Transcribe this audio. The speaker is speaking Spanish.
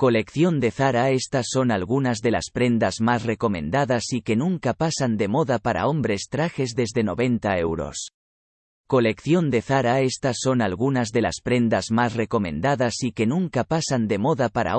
Colección de Zara Estas son algunas de las prendas más recomendadas y que nunca pasan de moda para hombres trajes desde 90 euros. Colección de Zara Estas son algunas de las prendas más recomendadas y que nunca pasan de moda para hombres